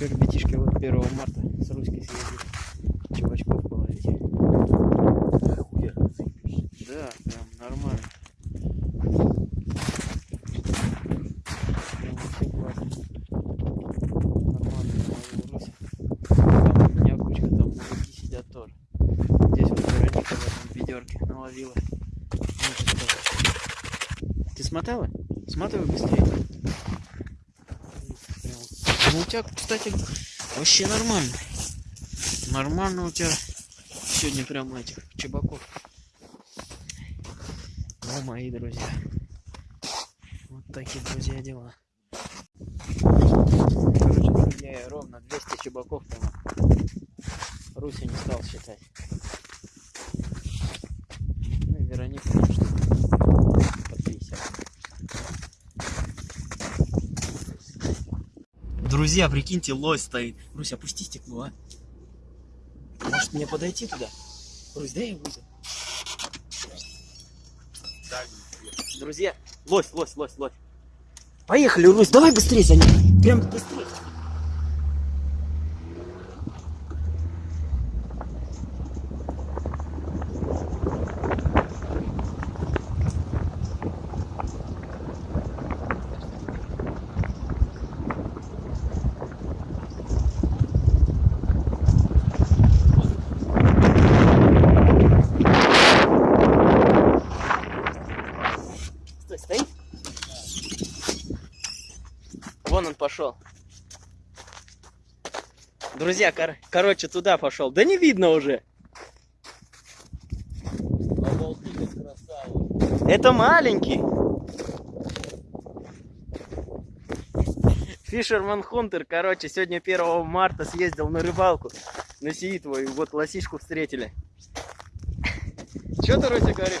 Че, ребятишки, вот 1 марта с Руськой съездили чувачков половить. Да, прям нормально. Прям вообще классно. Нормально, нормально. Там у меня кучка, там мужики сидят тоже. Здесь вот Вероника в этом ведерке наловила. Ну. Ты смотала? Сматывай быстрее. Ну, у тебя, кстати, вообще нормально. Нормально у тебя сегодня прям этих чебаков. Ну, мои друзья. Вот такие, друзья, дела. Короче, друзья, ровно 200 чебаков поймал. Руся не стал считать. Друзья, прикиньте, лось стоит. Русь, опусти стекло, а. Может мне подойти туда? Русь, дай я выйду. Друзья, лось, лось, лось, лось. Поехали, Русь, давай быстрее за ним. Прям быстрее. Стой, стоит? Вон он пошел. Друзья, кор- короче, туда пошел. Да не видно уже. Это маленький. Фишерман Хунтер, короче, сегодня 1 марта съездил на рыбалку. На Сиитву, и вот лосишку встретили. Че ты, Руся, говоришь?